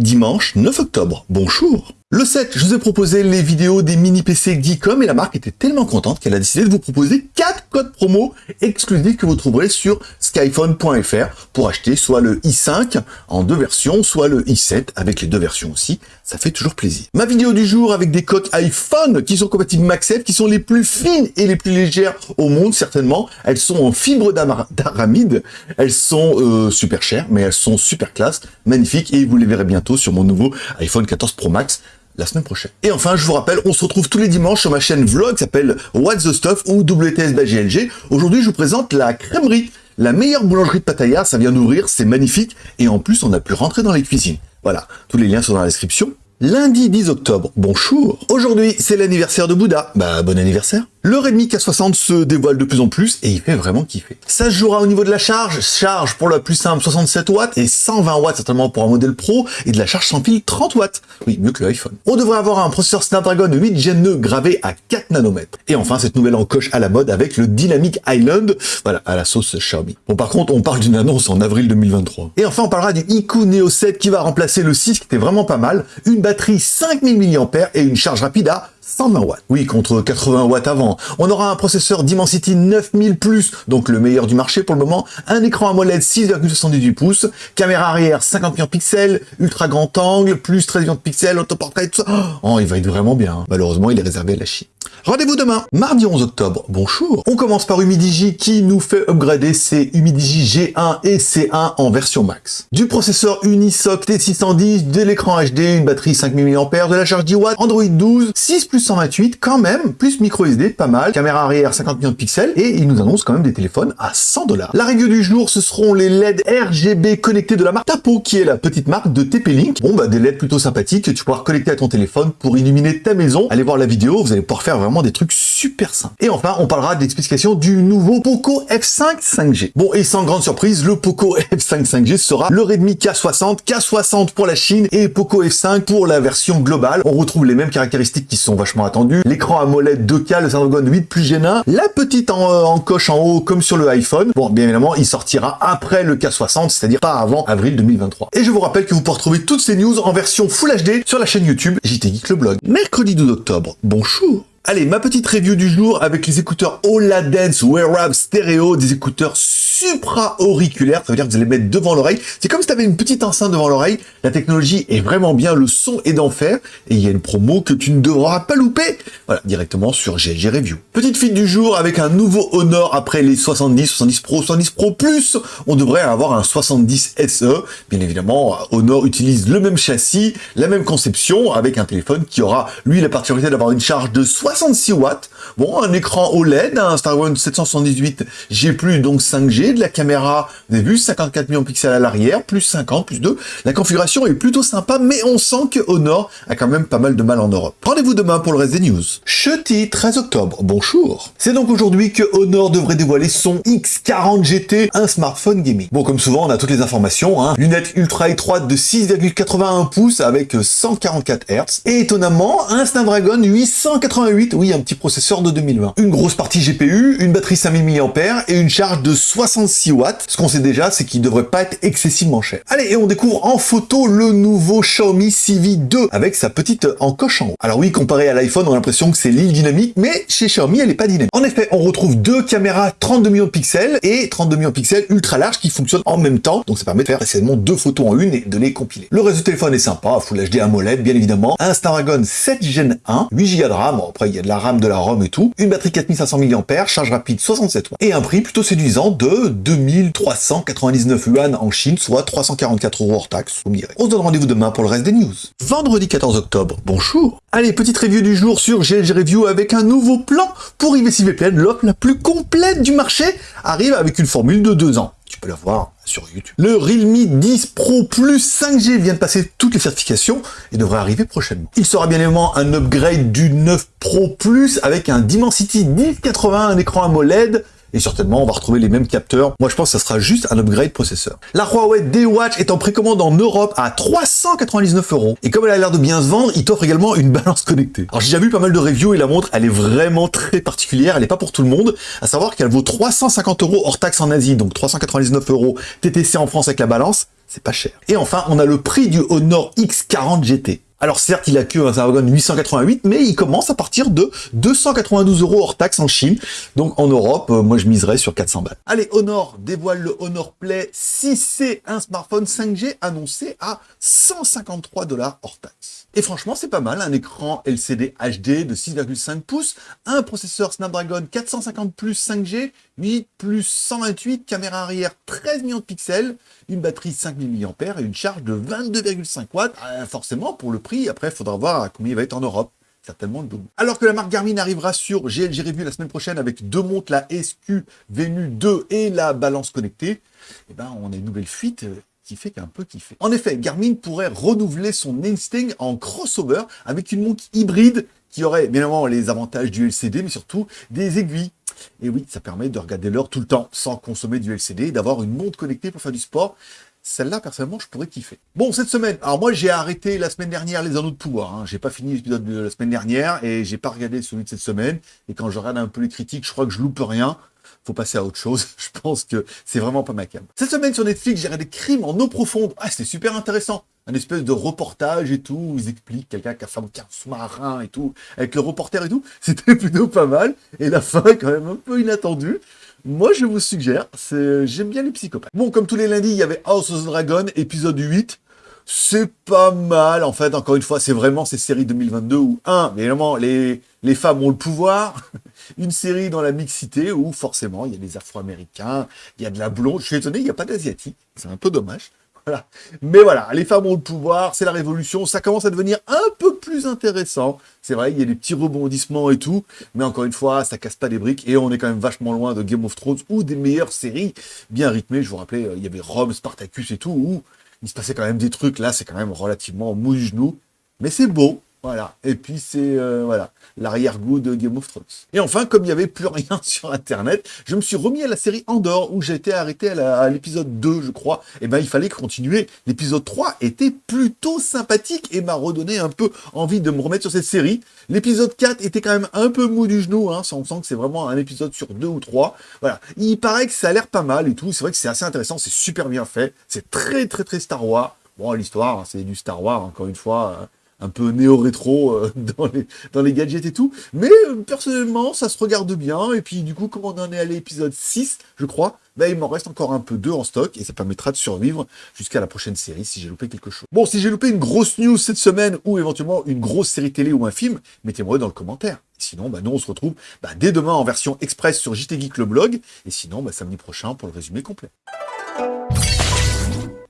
dimanche 9 octobre. Bonjour le 7, je vous ai proposé les vidéos des mini PC Geekom et la marque était tellement contente qu'elle a décidé de vous proposer 4 codes promo exclusifs que vous trouverez sur skyphone.fr pour acheter soit le i5 en deux versions, soit le i7 avec les deux versions aussi. Ça fait toujours plaisir. Ma vidéo du jour avec des coques iPhone qui sont compatibles MagSafe, qui sont les plus fines et les plus légères au monde certainement. Elles sont en fibre d'aramide. Elles sont euh, super chères, mais elles sont super classe, magnifiques et vous les verrez bientôt sur mon nouveau iPhone 14 Pro Max la semaine prochaine. Et enfin, je vous rappelle, on se retrouve tous les dimanches sur ma chaîne vlog qui s'appelle What's the Stuff ou WTS by GLG. Aujourd'hui, je vous présente la crèmerie, la meilleure boulangerie de Pattaya. Ça vient d'ouvrir, c'est magnifique. Et en plus, on a pu rentrer dans les cuisines. Voilà, tous les liens sont dans la description. Lundi 10 octobre, bonjour Aujourd'hui, c'est l'anniversaire de Bouddha. Bah, bon anniversaire le Redmi K60 se dévoile de plus en plus et il fait vraiment kiffer. Ça se jouera au niveau de la charge, charge pour la plus simple 67 watts et 120 watts certainement pour un modèle pro et de la charge sans fil 30 watts. Oui, mieux que l'iPhone. On devrait avoir un processeur Snapdragon 8 Gen 2 gravé à 4 nanomètres. Et enfin, cette nouvelle encoche à la mode avec le Dynamic Island, voilà, à la sauce Xiaomi. Bon, par contre, on parle d'une annonce en avril 2023. Et enfin, on parlera du Iku Neo 7 qui va remplacer le 6 qui était vraiment pas mal, une batterie 5000 mAh et une charge rapide à 120 watts. Oui, contre 80 watts avant. On aura un processeur Dimensity 9000+, donc le meilleur du marché pour le moment, un écran AMOLED 6,78 pouces, caméra arrière 50 millions de pixels, ultra grand angle, plus 13 millions de pixels, autoportrait, tout ça. Oh, il va être vraiment bien. Malheureusement, il est réservé à la Chine. Rendez-vous demain, mardi 11 octobre. Bonjour. On commence par Humidigi qui nous fait upgrader ses Humidigi G1 et C1 en version max. Du processeur Unisoc T610, de l'écran HD, une batterie 5000 mAh, de la charge 10 watts, Android 12, 6 plus 128 quand même, plus micro SD, pas mal, caméra arrière 50 millions de pixels et il nous annonce quand même des téléphones à 100 dollars. La review du jour, ce seront les LED RGB connectés de la marque Tapo qui est la petite marque de TP-Link. Bon bah des LED plutôt sympathiques que tu pourras connecter à ton téléphone pour illuminer ta maison. Allez voir la vidéo, vous allez pouvoir faire vraiment des trucs super simples. Et enfin, on parlera de l'explication du nouveau Poco F5 5G. Bon, et sans grande surprise, le Poco F5 5G sera le Redmi K60, K60 pour la Chine et Poco F5 pour la version globale. On retrouve les mêmes caractéristiques qui sont vachement attendues. L'écran AMOLED 2K, le Snapdragon 8 plus G9, la petite en, euh, en coche en haut comme sur le iPhone. Bon, bien évidemment, il sortira après le K60, c'est-à-dire pas avant avril 2023. Et je vous rappelle que vous pouvez retrouver toutes ces news en version Full HD sur la chaîne YouTube JT Geek le blog. Mercredi 12 octobre, bonjour Allez, ma petite review du jour avec les écouteurs Dance Wearable Stereo, des écouteurs supra-auriculaire, ça veut dire que vous allez mettre devant l'oreille. C'est comme si tu avais une petite enceinte devant l'oreille. La technologie est vraiment bien, le son est d'enfer, et il y a une promo que tu ne devras pas louper. Voilà, directement sur GLG Review. Petite fuite du jour avec un nouveau Honor après les 70, 70 Pro, 70 Pro Plus. On devrait avoir un 70 SE. Bien évidemment, Honor utilise le même châssis, la même conception, avec un téléphone qui aura, lui, la particularité d'avoir une charge de 66 watts. Bon, un écran OLED, un One 778 G+, donc 5G, de la caméra, vous avez vu, 54 millions de pixels à l'arrière, plus 50, plus 2. La configuration est plutôt sympa, mais on sent que Honor a quand même pas mal de mal en Europe. Rendez-vous demain pour le reste des news. Chuty, 13 octobre, bonjour. C'est donc aujourd'hui que Honor devrait dévoiler son X40 GT, un smartphone gaming. Bon, comme souvent, on a toutes les informations, hein. Lunettes ultra étroites de 6,81 pouces avec 144 Hz. Et étonnamment, un Snapdragon 888, oui, un petit processeur de 2020. Une grosse partie GPU, une batterie 5000 mAh et une charge de 60 6 watts. Ce qu'on sait déjà, c'est qu'il devrait pas être excessivement cher. Allez, et on découvre en photo le nouveau Xiaomi CV2 avec sa petite encoche en haut. Alors oui, comparé à l'iPhone, on a l'impression que c'est l'île dynamique, mais chez Xiaomi, elle est pas dynamique. En effet, on retrouve deux caméras 32 millions de pixels et 32 millions de pixels ultra larges qui fonctionnent en même temps. Donc ça permet de faire précisément deux photos en une et de les compiler. Le reste du téléphone est sympa, Full HD AMOLED, bien évidemment. Un Snapdragon 7 Gen 1, 8 Go de RAM, après il y a de la RAM, de la ROM et Une batterie 4500 mAh, charge rapide 67 watts. Et un prix plutôt séduisant de 2399 yuan en Chine, soit 344 euros hors taxe, vous me. On se donne rendez-vous demain pour le reste des news. Vendredi 14 octobre, bonjour Allez, petite review du jour sur GLG Review avec un nouveau plan pour IVC VPN, l'offre la plus complète du marché, arrive avec une formule de 2 ans. Peux la voir sur YouTube. Le Realme 10 Pro Plus 5G vient de passer toutes les certifications et devrait arriver prochainement. Il sera bien évidemment un upgrade du 9 Pro Plus avec un Dimensity 1080, un écran AMOLED, et certainement on va retrouver les mêmes capteurs. Moi je pense que ça sera juste un upgrade processeur. La Huawei D-Watch est en précommande en Europe à 399 euros. Et comme elle a l'air de bien se vendre, il t'offre également une balance connectée. Alors j'ai déjà vu pas mal de reviews et la montre elle est vraiment très particulière, elle n'est pas pour tout le monde. À savoir qu'elle vaut 350 euros hors taxe en Asie, donc 399 euros TTC en France avec la balance c'est pas cher. Et enfin, on a le prix du Honor X40 GT. Alors certes, il a que un Snapdragon 888, mais il commence à partir de 292 euros hors taxe en Chine. Donc en Europe, euh, moi je miserais sur 400 balles. Allez, Honor dévoile le Honor Play 6C, un smartphone 5G annoncé à 153 dollars hors taxe. Et franchement, c'est pas mal, un écran LCD HD de 6,5 pouces, un processeur Snapdragon 450 plus 5G, 8 plus 128, caméra arrière 13 millions de pixels, une batterie 5000 mAh et une charge de 22,5 watts. Euh, forcément, pour le prix, après, il faudra voir combien il va être en Europe certainement le double. Alors que la marque Garmin arrivera sur GLG Review la semaine prochaine avec deux montres, la SQ Venue 2 et la balance connectée, eh ben, on a une nouvelle fuite euh, qui fait qu'un peu kiffer. En effet, Garmin pourrait renouveler son Instinct en crossover avec une montre hybride qui aurait évidemment les avantages du LCD, mais surtout des aiguilles. Et oui, ça permet de regarder l'heure tout le temps sans consommer du LCD d'avoir une montre connectée pour faire du sport. Celle-là, personnellement, je pourrais kiffer. Bon, cette semaine, alors moi, j'ai arrêté la semaine dernière les anneaux de pouvoir. Hein. J'ai pas fini l'épisode de la semaine dernière et j'ai pas regardé celui de cette semaine. Et quand je regarde un peu les critiques, je crois que je loupe rien faut passer à autre chose. Je pense que c'est vraiment pas ma cam. Cette semaine sur Netflix, j'ai regardé Crime en eau profonde. Ah, c'était super intéressant. Un espèce de reportage et tout, ils expliquent quelqu'un qui a fabriqué un sous-marin et tout, avec le reporter et tout. C'était plutôt pas mal. Et la fin est quand même un peu inattendue. Moi, je vous suggère, j'aime bien les psychopathes. Bon, comme tous les lundis, il y avait House of the Dragon, épisode 8 c'est pas mal. En fait, encore une fois, c'est vraiment ces séries 2022 où, un, évidemment, les, les femmes ont le pouvoir. Une série dans la mixité où, forcément, il y a des Afro-Américains, il y a de la blonde. Je suis étonné, il n'y a pas d'Asiatique. C'est un peu dommage. Voilà. Mais voilà, les femmes ont le pouvoir, c'est la révolution, ça commence à devenir un peu plus intéressant. C'est vrai, il y a des petits rebondissements et tout, mais encore une fois, ça casse pas des briques et on est quand même vachement loin de Game of Thrones ou des meilleures séries bien rythmées. Je vous rappelais, euh, il y avait Rome, Spartacus et tout, où il se passait quand même des trucs. Là, c'est quand même relativement mou genou. Mais c'est beau. Voilà. Et puis c'est euh, voilà l'arrière-goût de Game of Thrones. Et enfin, comme il n'y avait plus rien sur Internet, je me suis remis à la série Andorre où j'ai été arrêté à l'épisode 2, je crois. Et eh ben il fallait continuer. L'épisode 3 était plutôt sympathique et m'a redonné un peu envie de me remettre sur cette série. L'épisode 4 était quand même un peu mou du genou, hein, on sent que c'est vraiment un épisode sur deux ou trois. Voilà. Il paraît que ça a l'air pas mal et tout. C'est vrai que c'est assez intéressant, c'est super bien fait. C'est très très très Star Wars. Bon, l'histoire, hein, c'est du Star Wars, encore une fois. Hein un peu néo-rétro euh, dans, les, gadgets et tout. Mais euh, personnellement, ça se regarde bien. Et puis du coup, comme on en est à l'épisode 6, je crois, bah, il m'en reste encore un peu deux en stock et ça permettra de survivre jusqu'à la prochaine série si j'ai loupé quelque chose. Bon, si j'ai loupé une grosse news cette semaine ou éventuellement une grosse série télé ou un film, mettez-moi dans le commentaire. Sinon, bah, nous, on se retrouve bah, dès demain en version express sur JT Geek le blog. Et sinon, samedi prochain pour le résumé complet.